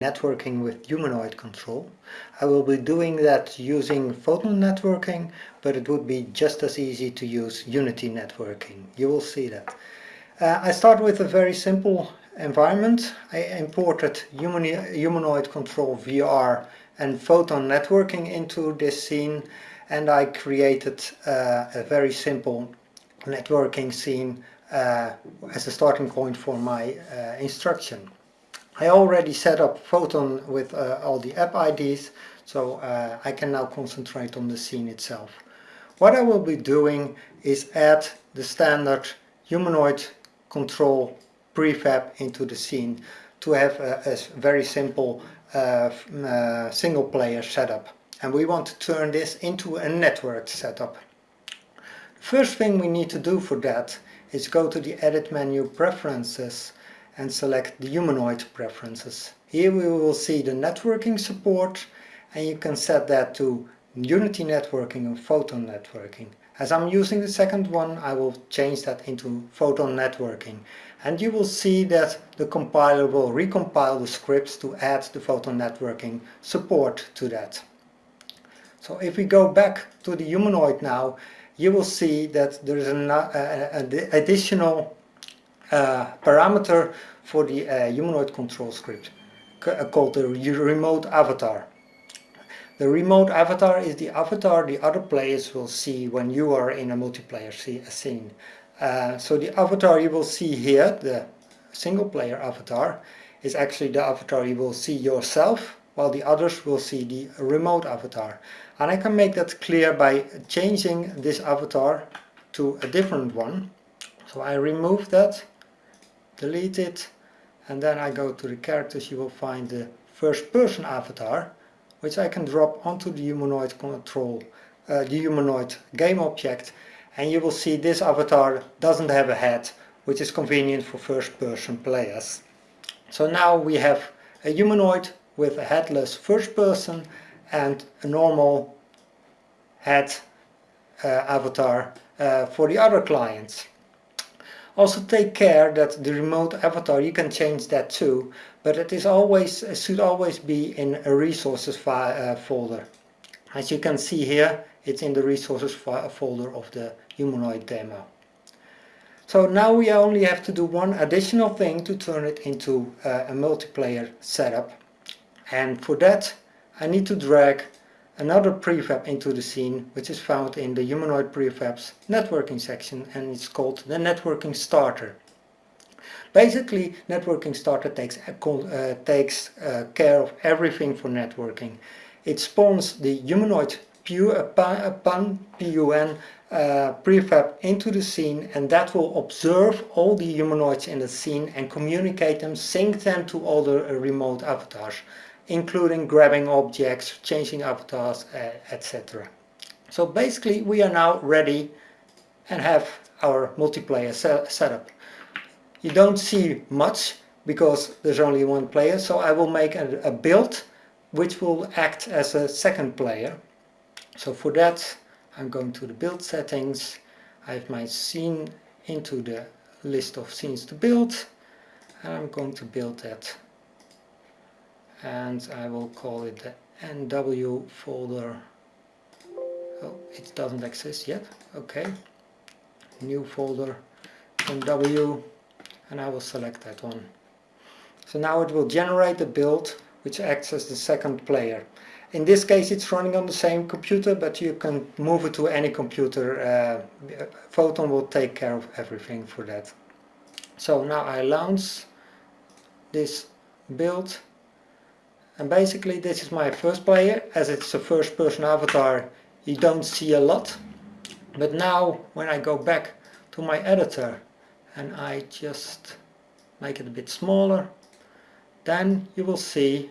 networking with humanoid control. I will be doing that using photon networking, but it would be just as easy to use Unity networking. You will see that. Uh, I start with a very simple environment. I imported humanoid control VR and photon networking into this scene and I created uh, a very simple networking scene uh, as a starting point for my uh, instruction. I already set up Photon with uh, all the app IDs, so uh, I can now concentrate on the scene itself. What I will be doing is add the standard humanoid control prefab into the scene to have a, a very simple uh, uh, single player setup. And we want to turn this into a networked setup. First thing we need to do for that is go to the edit menu preferences and select the humanoid preferences. Here we will see the networking support and you can set that to Unity networking and Photon networking. As I'm using the second one I will change that into Photon networking and you will see that the compiler will recompile the scripts to add the Photon networking support to that. So if we go back to the humanoid now you will see that there is an additional uh, parameter for the uh, humanoid control script uh, called the remote avatar. The remote avatar is the avatar the other players will see when you are in a multiplayer scene. Uh, so the avatar you will see here, the single player avatar, is actually the avatar you will see yourself, while the others will see the remote avatar. And I can make that clear by changing this avatar to a different one. So I remove that delete it and then I go to the characters you will find the first person avatar which I can drop onto the humanoid control uh, the humanoid game object and you will see this avatar doesn't have a head which is convenient for first person players. So now we have a humanoid with a headless first person and a normal head uh, avatar uh, for the other clients. Also take care that the remote avatar, you can change that too, but it is always it should always be in a resources uh, folder. As you can see here, it's in the resources folder of the humanoid demo. So now we only have to do one additional thing to turn it into uh, a multiplayer setup. And for that, I need to drag another prefab into the scene which is found in the humanoid prefabs networking section and it's called the networking starter. Basically networking starter takes, uh, takes uh, care of everything for networking. It spawns the humanoid PUN, PUN uh, prefab into the scene and that will observe all the humanoids in the scene and communicate them, sync them to uh, remote avatars including grabbing objects, changing avatars, etc. So basically we are now ready and have our multiplayer se setup. You don't see much because there's only one player, so I will make a, a build which will act as a second player. So for that I'm going to the build settings, I have my scene into the list of scenes to build and I'm going to build that and I will call it the NW folder. Oh it doesn't exist yet. Okay. New folder NW and I will select that one. So now it will generate the build which acts as the second player. In this case it's running on the same computer but you can move it to any computer. Uh, Photon will take care of everything for that. So now I launch this build and basically this is my first player as it's a first person avatar you don't see a lot. But now when I go back to my editor and I just make it a bit smaller then you will see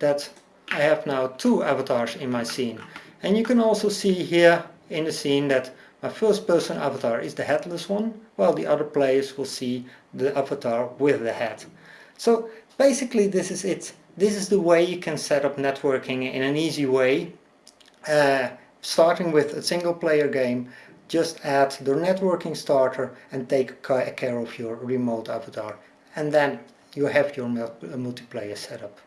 that I have now two avatars in my scene. And you can also see here in the scene that my first person avatar is the headless one while the other players will see the avatar with the head so basically this is it this is the way you can set up networking in an easy way. Uh, starting with a single player game, just add the networking starter and take care of your remote avatar. And then you have your multiplayer setup.